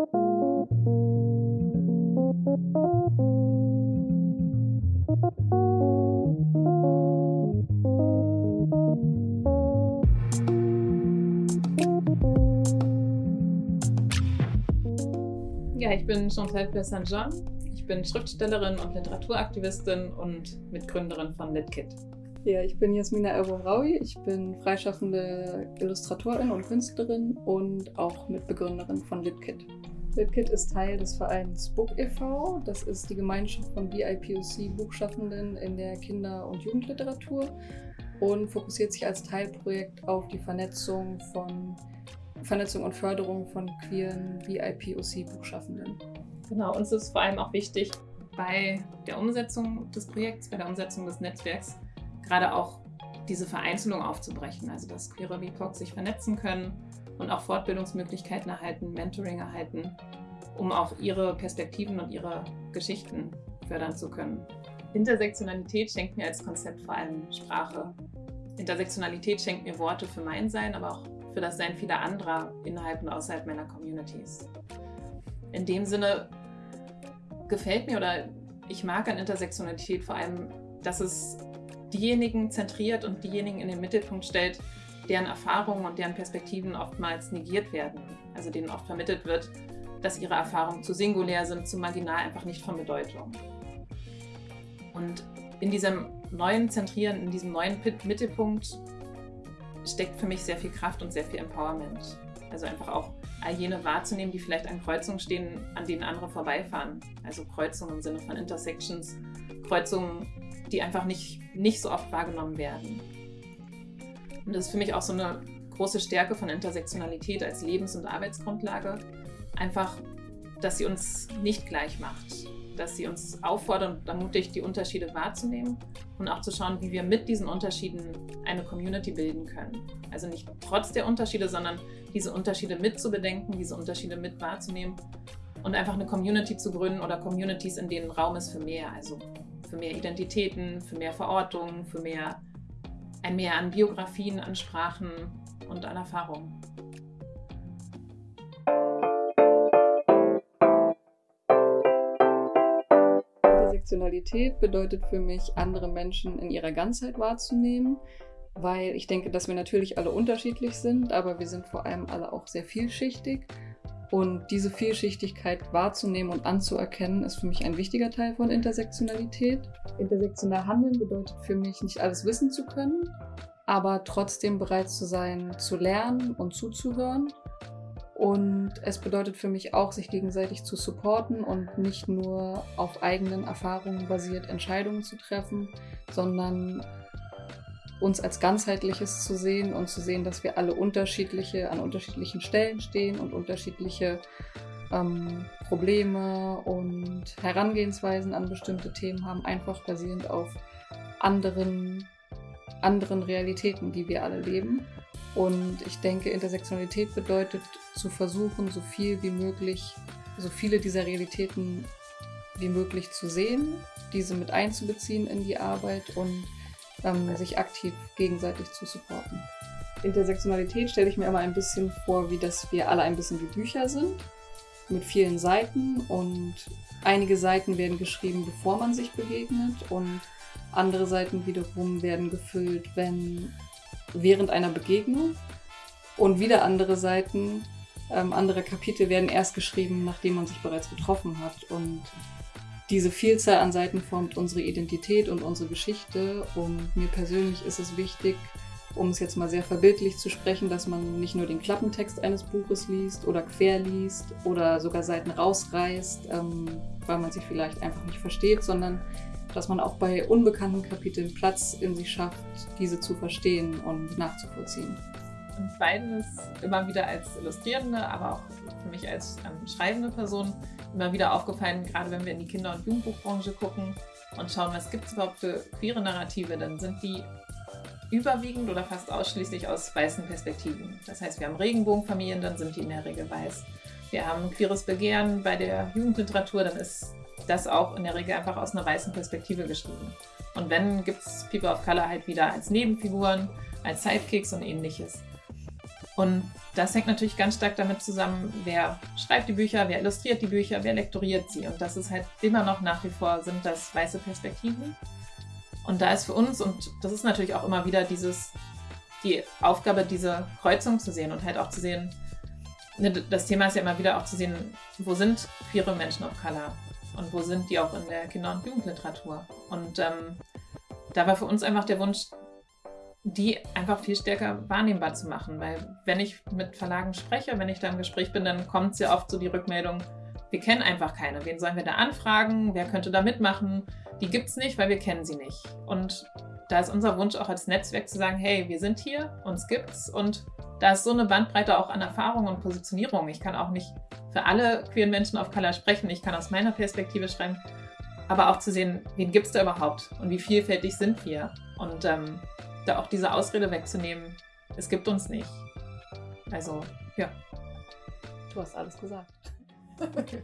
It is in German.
Ja, ich bin Chantal Plessin-Jean. Ich bin Schriftstellerin und Literaturaktivistin und Mitgründerin von LitKit. Ja, ich bin Jasmina Elboraui. Ich bin freischaffende Illustratorin und Künstlerin und auch Mitbegründerin von LitKit. LitKit ist Teil des Vereins Book e.V. Das ist die Gemeinschaft von BIPOC-Buchschaffenden in der Kinder- und Jugendliteratur und fokussiert sich als Teilprojekt auf die Vernetzung von Vernetzung und Förderung von queeren BIPOC-Buchschaffenden. Genau, uns ist vor allem auch wichtig, bei der Umsetzung des Projekts, bei der Umsetzung des Netzwerks, gerade auch diese Vereinzelung aufzubrechen, also dass queere BIPOC sich vernetzen können und auch Fortbildungsmöglichkeiten erhalten, Mentoring erhalten, um auch ihre Perspektiven und ihre Geschichten fördern zu können. Intersektionalität schenkt mir als Konzept vor allem Sprache. Intersektionalität schenkt mir Worte für mein Sein, aber auch für das Sein vieler anderer innerhalb und außerhalb meiner Communities. In dem Sinne gefällt mir oder ich mag an Intersektionalität vor allem, dass es diejenigen zentriert und diejenigen in den Mittelpunkt stellt, deren Erfahrungen und deren Perspektiven oftmals negiert werden. Also denen oft vermittelt wird, dass ihre Erfahrungen zu singulär sind, zu marginal, einfach nicht von Bedeutung. Und in diesem neuen Zentrieren, in diesem neuen Mittelpunkt steckt für mich sehr viel Kraft und sehr viel Empowerment. Also einfach auch all jene wahrzunehmen, die vielleicht an Kreuzungen stehen, an denen andere vorbeifahren. Also Kreuzungen im Sinne von Intersections, Kreuzungen, die einfach nicht, nicht so oft wahrgenommen werden. Und das ist für mich auch so eine große Stärke von Intersektionalität als Lebens- und Arbeitsgrundlage. Einfach, dass sie uns nicht gleich macht, dass sie uns auffordert und ermutigt, die Unterschiede wahrzunehmen und auch zu schauen, wie wir mit diesen Unterschieden eine Community bilden können. Also nicht trotz der Unterschiede, sondern diese Unterschiede mit zu bedenken, diese Unterschiede mit wahrzunehmen und einfach eine Community zu gründen oder Communities, in denen Raum ist für mehr, also für mehr Identitäten, für mehr Verortungen, für mehr, ein Mehr an Biografien, an Sprachen und an Erfahrungen. Intersektionalität bedeutet für mich, andere Menschen in ihrer Ganzheit wahrzunehmen, weil ich denke, dass wir natürlich alle unterschiedlich sind, aber wir sind vor allem alle auch sehr vielschichtig. Und diese Vielschichtigkeit wahrzunehmen und anzuerkennen, ist für mich ein wichtiger Teil von Intersektionalität. Intersektional handeln bedeutet für mich, nicht alles wissen zu können, aber trotzdem bereit zu sein, zu lernen und zuzuhören und es bedeutet für mich auch, sich gegenseitig zu supporten und nicht nur auf eigenen Erfahrungen basiert Entscheidungen zu treffen, sondern uns als ganzheitliches zu sehen und zu sehen, dass wir alle unterschiedliche, an unterschiedlichen Stellen stehen und unterschiedliche ähm, Probleme und Herangehensweisen an bestimmte Themen haben, einfach basierend auf anderen, anderen Realitäten, die wir alle leben. Und ich denke, Intersektionalität bedeutet zu versuchen, so viel wie möglich, so viele dieser Realitäten wie möglich zu sehen, diese mit einzubeziehen in die Arbeit und ähm, sich aktiv gegenseitig zu supporten. Intersektionalität stelle ich mir immer ein bisschen vor, wie dass wir alle ein bisschen wie Bücher sind, mit vielen Seiten und einige Seiten werden geschrieben, bevor man sich begegnet und andere Seiten wiederum werden gefüllt, wenn während einer Begegnung. Und wieder andere Seiten, ähm, andere Kapitel werden erst geschrieben, nachdem man sich bereits getroffen hat. Und diese Vielzahl an Seiten formt unsere Identität und unsere Geschichte. Und mir persönlich ist es wichtig, um es jetzt mal sehr verbildlich zu sprechen, dass man nicht nur den Klappentext eines Buches liest oder quer liest oder sogar Seiten rausreißt, ähm, weil man sie vielleicht einfach nicht versteht, sondern dass man auch bei unbekannten Kapiteln Platz in sich schafft, diese zu verstehen und nachzuvollziehen. Und beides immer wieder als Illustrierende, aber auch für mich als ähm, schreibende Person immer wieder aufgefallen, gerade wenn wir in die Kinder- und Jugendbuchbranche gucken und schauen, was gibt es überhaupt für queere Narrative, dann sind die überwiegend oder fast ausschließlich aus weißen Perspektiven. Das heißt, wir haben Regenbogenfamilien, dann sind die in der Regel weiß. Wir haben queeres Begehren bei der Jugendliteratur, dann ist das auch in der Regel einfach aus einer weißen Perspektive geschrieben. Und wenn, gibt es People of Color halt wieder als Nebenfiguren, als Sidekicks und ähnliches. Und das hängt natürlich ganz stark damit zusammen, wer schreibt die Bücher, wer illustriert die Bücher, wer lektoriert sie. Und das ist halt immer noch nach wie vor sind das weiße Perspektiven. Und da ist für uns, und das ist natürlich auch immer wieder dieses, die Aufgabe, diese Kreuzung zu sehen und halt auch zu sehen, ne, das Thema ist ja immer wieder auch zu sehen, wo sind queere Menschen of Color und wo sind die auch in der Kinder- und Jugendliteratur. Und ähm, da war für uns einfach der Wunsch, die einfach viel stärker wahrnehmbar zu machen. Weil wenn ich mit Verlagen spreche, wenn ich da im Gespräch bin, dann kommt sehr oft so die Rückmeldung, wir kennen einfach keine. Wen sollen wir da anfragen? Wer könnte da mitmachen? Die gibt es nicht, weil wir kennen sie nicht. Und da ist unser Wunsch auch als Netzwerk zu sagen, hey, wir sind hier, uns gibt's und da ist so eine Bandbreite auch an Erfahrung und Positionierung. Ich kann auch nicht für alle queeren Menschen auf Color sprechen. Ich kann aus meiner Perspektive schreiben, aber auch zu sehen, wen gibt es da überhaupt und wie vielfältig sind wir. Und ähm, da auch diese Ausrede wegzunehmen, es gibt uns nicht. Also, ja. Du hast alles gesagt. Okay.